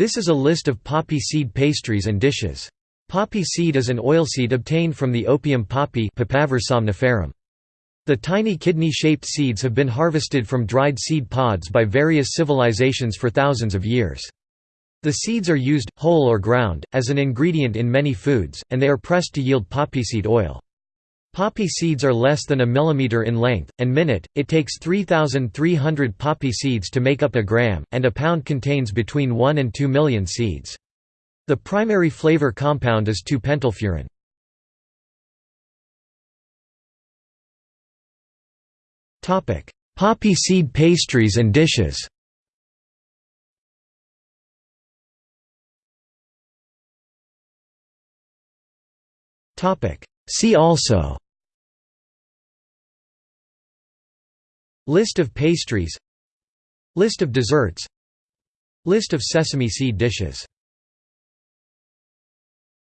This is a list of poppy seed pastries and dishes. Poppy seed is an oilseed obtained from the opium poppy. The tiny kidney-shaped seeds have been harvested from dried seed pods by various civilizations for thousands of years. The seeds are used, whole or ground, as an ingredient in many foods, and they are pressed to yield poppyseed oil. Poppy seeds are less than a millimeter in length, and minute, it takes 3,300 poppy seeds to make up a gram, and a pound contains between 1 and 2 million seeds. The primary flavor compound is 2-pentylfuran. Poppy seed pastries and dishes See also List of pastries List of desserts List of sesame seed dishes